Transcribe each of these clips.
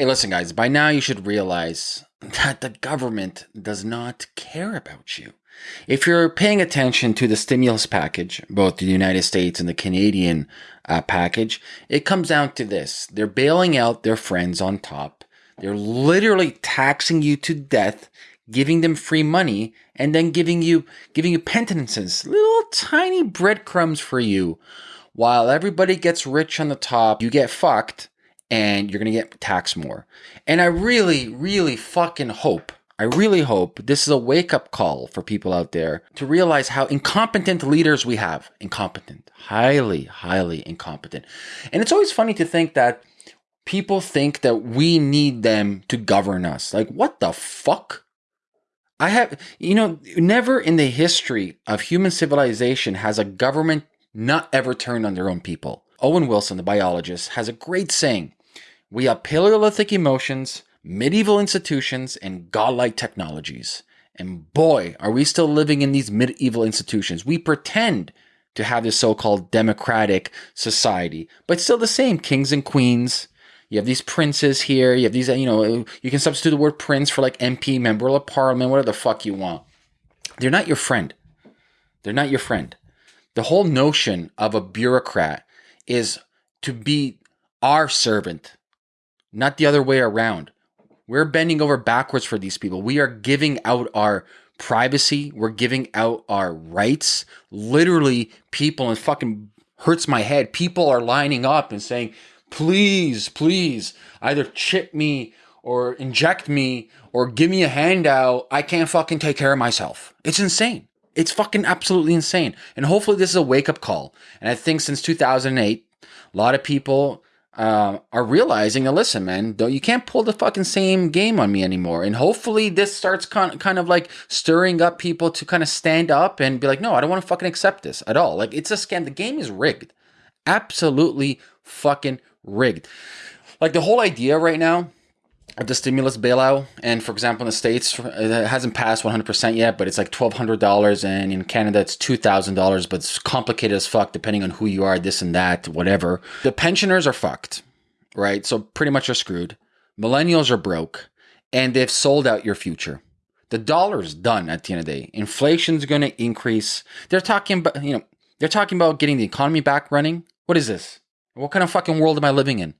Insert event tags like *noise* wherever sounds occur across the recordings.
Hey, listen, guys, by now you should realize that the government does not care about you. If you're paying attention to the stimulus package, both the United States and the Canadian uh, package, it comes down to this they're bailing out their friends on top. They're literally taxing you to death, giving them free money, and then giving you giving you penitences, little tiny breadcrumbs for you. While everybody gets rich on the top, you get fucked and you're going to get taxed more. And I really, really fucking hope, I really hope this is a wake up call for people out there to realize how incompetent leaders we have. Incompetent, highly, highly incompetent. And it's always funny to think that people think that we need them to govern us. Like, what the fuck? I have, you know, never in the history of human civilization has a government not ever turned on their own people. E.O. Wilson, the biologist, has a great saying we have Paleolithic emotions, medieval institutions, and godlike technologies. And boy, are we still living in these medieval institutions. We pretend to have this so called democratic society, but still the same kings and queens. You have these princes here. You have these, you know, you can substitute the word prince for like MP, member of parliament, whatever the fuck you want. They're not your friend. They're not your friend. The whole notion of a bureaucrat is to be our servant, not the other way around. We're bending over backwards for these people. We are giving out our privacy. We're giving out our rights. Literally, people, and fucking hurts my head. People are lining up and saying, please, please, either chip me or inject me or give me a handout. I can't fucking take care of myself. It's insane. It's fucking absolutely insane. And hopefully, this is a wake up call. And I think since 2008, a lot of people uh, are realizing that listen, man, don't, you can't pull the fucking same game on me anymore. And hopefully, this starts kind kind of like stirring up people to kind of stand up and be like, no, I don't want to fucking accept this at all. Like it's a scam. The game is rigged, absolutely fucking rigged. Like the whole idea right now the stimulus bailout. And for example, in the States, it hasn't passed 100% yet, but it's like $1,200. And in Canada, it's $2,000, but it's complicated as fuck depending on who you are, this and that, whatever. The pensioners are fucked, right? So pretty much are screwed. Millennials are broke and they've sold out your future. The dollar's done at the end of the day. Inflation's going to increase. They're talking about, you know, they're talking about getting the economy back running. What is this? What kind of fucking world am I living in?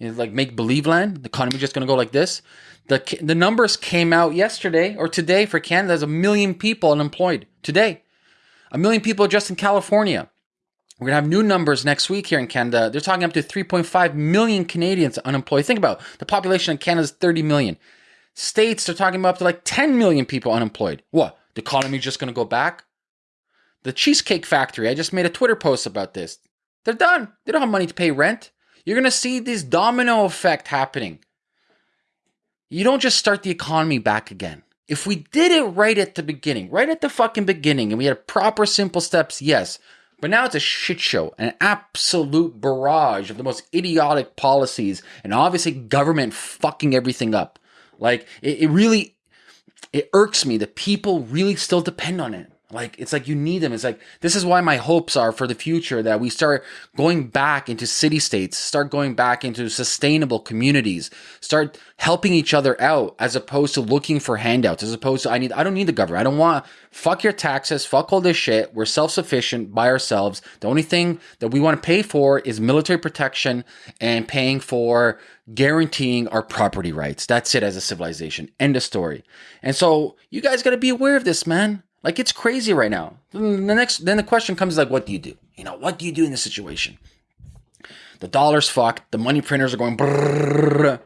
Like make believe land. The economy just going to go like this. The the numbers came out yesterday or today for Canada. There's a million people unemployed today. A million people just in California. We're gonna have new numbers next week here in Canada. They're talking up to 3.5 million Canadians unemployed. Think about it. the population in Canada is 30 million. States they're talking about up to like 10 million people unemployed. What? The economy just gonna go back? The Cheesecake Factory. I just made a Twitter post about this. They're done. They don't have money to pay rent. You're going to see this domino effect happening. You don't just start the economy back again. If we did it right at the beginning, right at the fucking beginning, and we had proper simple steps, yes. But now it's a shit show, an absolute barrage of the most idiotic policies, and obviously government fucking everything up. Like, it, it really, it irks me that people really still depend on it. Like it's like you need them. It's like this is why my hopes are for the future that we start going back into city states, start going back into sustainable communities, start helping each other out as opposed to looking for handouts, as opposed to I need I don't need the government. I don't want fuck your taxes, fuck all this shit. We're self-sufficient by ourselves. The only thing that we want to pay for is military protection and paying for guaranteeing our property rights. That's it as a civilization. End of story. And so you guys got to be aware of this, man. Like it's crazy right now. The next, then the question comes like, what do you do? You know, what do you do in this situation? The dollar's fucked. The money printers are going. Brrr.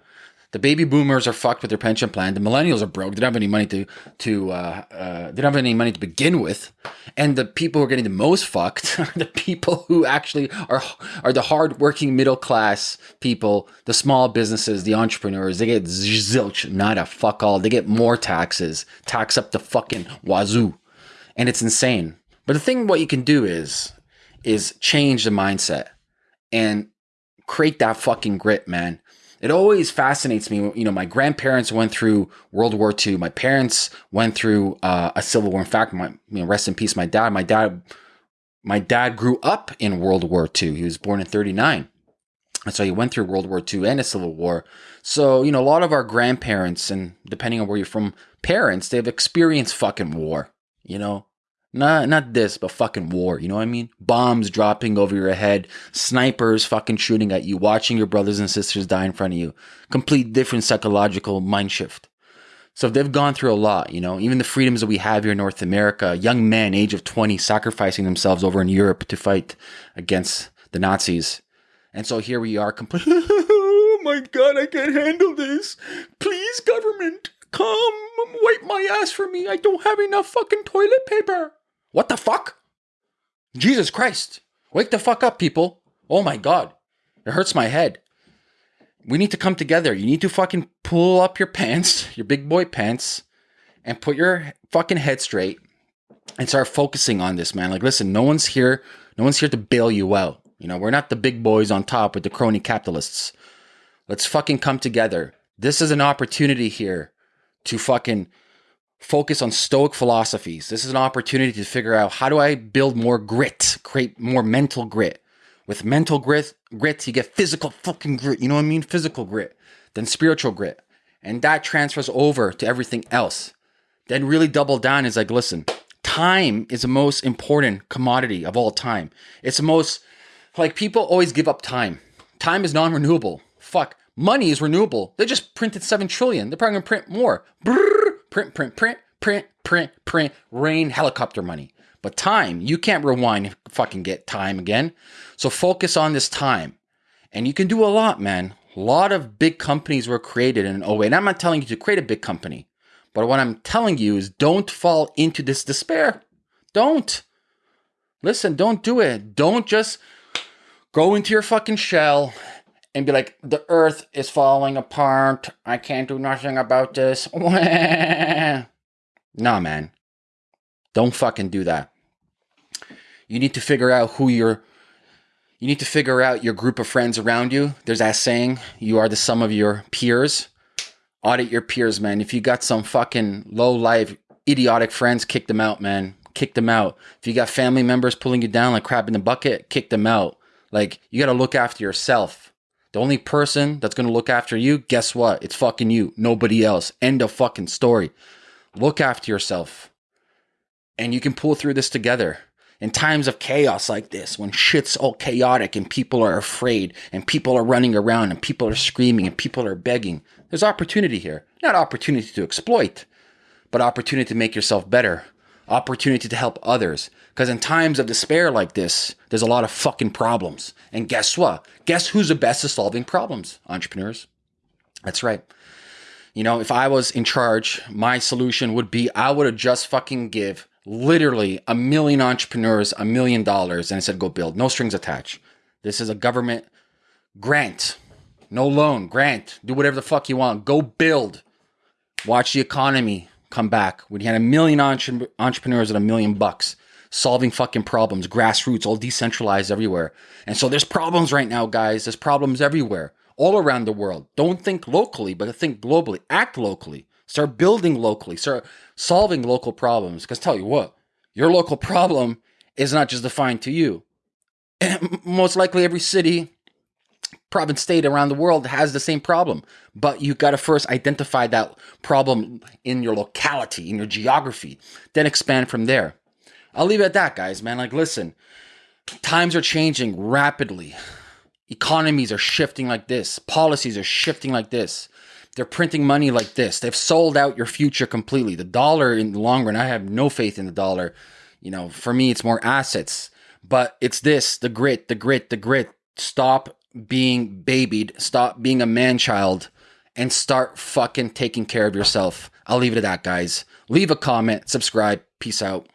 The baby boomers are fucked with their pension plan. The millennials are broke. They don't have any money to to. Uh, uh, they don't have any money to begin with. And the people who are getting the most fucked *laughs* are the people who actually are are the hardworking middle class people, the small businesses, the entrepreneurs. They get zilch, not a fuck all. They get more taxes, tax up the fucking wazoo and it's insane. But the thing, what you can do is, is change the mindset and create that fucking grit, man. It always fascinates me. You know, my grandparents went through World War II. My parents went through uh, a civil war. In fact, my you know, rest in peace, my dad. My dad, my dad grew up in World War II. He was born in '39, and so he went through World War II and a Civil War. So, you know, a lot of our grandparents and depending on where you're from, parents, they've experienced fucking war, you know? Not not this, but fucking war, you know what I mean? Bombs dropping over your head, snipers fucking shooting at you, watching your brothers and sisters die in front of you. Complete different psychological mind shift. So they've gone through a lot, you know, even the freedoms that we have here in North America, young men age of 20 sacrificing themselves over in Europe to fight against the Nazis and so here we are, completely. *laughs* oh my god, I can't handle this. Please, government, come wipe my ass for me. I don't have enough fucking toilet paper. What the fuck? Jesus Christ. Wake the fuck up, people. Oh my god. It hurts my head. We need to come together. You need to fucking pull up your pants, your big boy pants, and put your fucking head straight and start focusing on this, man. Like, listen, no one's here. No one's here to bail you out. You know, we're not the big boys on top with the crony capitalists. Let's fucking come together. This is an opportunity here to fucking focus on stoic philosophies. This is an opportunity to figure out how do I build more grit, create more mental grit. With mental grit, grit, you get physical fucking grit. You know what I mean? Physical grit, then spiritual grit. And that transfers over to everything else. Then really double down is like, listen, time is the most important commodity of all time. It's the most like people always give up time. Time is non-renewable. Fuck. Money is renewable. They just printed seven trillion. They're probably gonna print more. Brrr, print, print, print, print, print, print. Rain helicopter money. But time, you can't rewind. and Fucking get time again. So focus on this time, and you can do a lot, man. A lot of big companies were created in oh and I'm not telling you to create a big company, but what I'm telling you is don't fall into this despair. Don't. Listen, don't do it. Don't just go into your fucking shell and be like, the earth is falling apart. I can't do nothing about this. *laughs* nah, man. Don't fucking do that. You need to figure out who you're. You need to figure out your group of friends around you. There's that saying, you are the sum of your peers. Audit your peers, man. If you got some fucking low life, idiotic friends, kick them out, man. Kick them out. If you got family members pulling you down like crap in the bucket, kick them out. Like, you got to look after yourself. The only person that's going to look after you, guess what? It's fucking you, nobody else. End of fucking story. Look after yourself. And you can pull through this together. In times of chaos like this, when shit's all chaotic and people are afraid and people are running around and people are screaming and people are begging, there's opportunity here. Not opportunity to exploit, but opportunity to make yourself better opportunity to help others. Because in times of despair like this, there's a lot of fucking problems. And guess what? Guess who's the best at solving problems? Entrepreneurs. That's right. You know, if I was in charge, my solution would be I would have just fucking give literally a million entrepreneurs a million dollars and I said, go build. No strings attached. This is a government grant. No loan, grant. Do whatever the fuck you want. Go build. Watch the economy come back when you had a million entre- entrepreneurs and a million bucks solving fucking problems, grassroots, all decentralized everywhere. And so there's problems right now, guys. There's problems everywhere, all around the world. Don't think locally, but think globally. Act locally. Start building locally. Start solving local problems. Because tell you what, your local *laughs* problem is not just defined to you. And *clears throat* most likely, every city, province state around the world has the same problem. But you got to first identify that problem in your locality in your geography then expand from there. I'll leave it at that guys man. Like listen times are changing rapidly. Economies are shifting like this. Policies are shifting like this. They're printing money like this. They've sold out your future completely. The dollar in the long run i have no faith in the dollar. You know for me it's more assets. But it's this the grit the grit the grit. Stop being babied, stop being a man child, and start fucking taking care of yourself. I'll leave it at that, guys. Leave a comment, subscribe. Peace out.